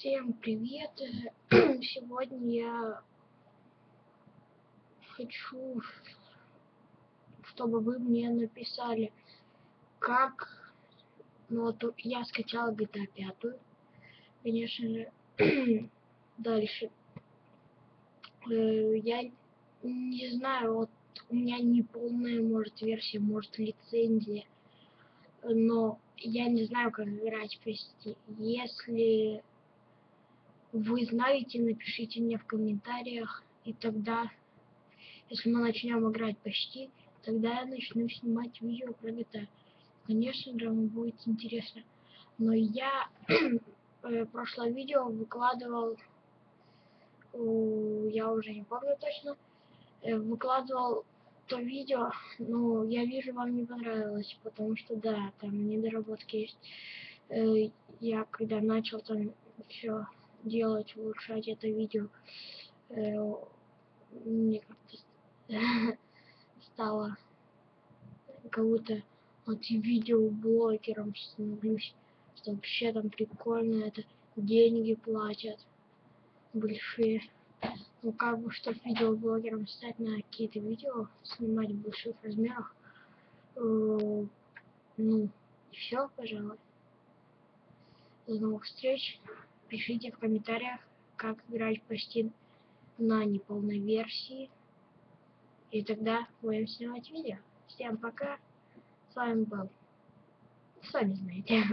Всем привет! Сегодня я хочу, чтобы вы мне написали, как... Ну вот я скачал GTA 5, конечно же. Дальше. Э, я не знаю, вот у меня не полная, может, версия, может, лицензия. Но я не знаю, как играть почти. Если вы знаете, напишите мне в комментариях, и тогда, если мы начнем играть почти, тогда я начну снимать видео про GTA. Конечно же, вам будет интересно. Но я э, прошлое видео выкладывал, я уже не помню точно, э, выкладывал то видео, но я вижу, вам не понравилось, потому что, да, там недоработки есть. Э, я когда начал там все делать, улучшать это видео, э, мне как-то стало как будто вот видеоблогером становлюсь, что вообще там прикольно, это деньги платят большие. Ну как бы, чтобы видеоблогером стать на какие-то видео, снимать в больших размерах, э, ну, все, пожалуй. До новых встреч. Пишите в комментариях, как играть почти на неполной версии. И тогда будем снимать видео. Всем пока. С вами был. Сами знаете.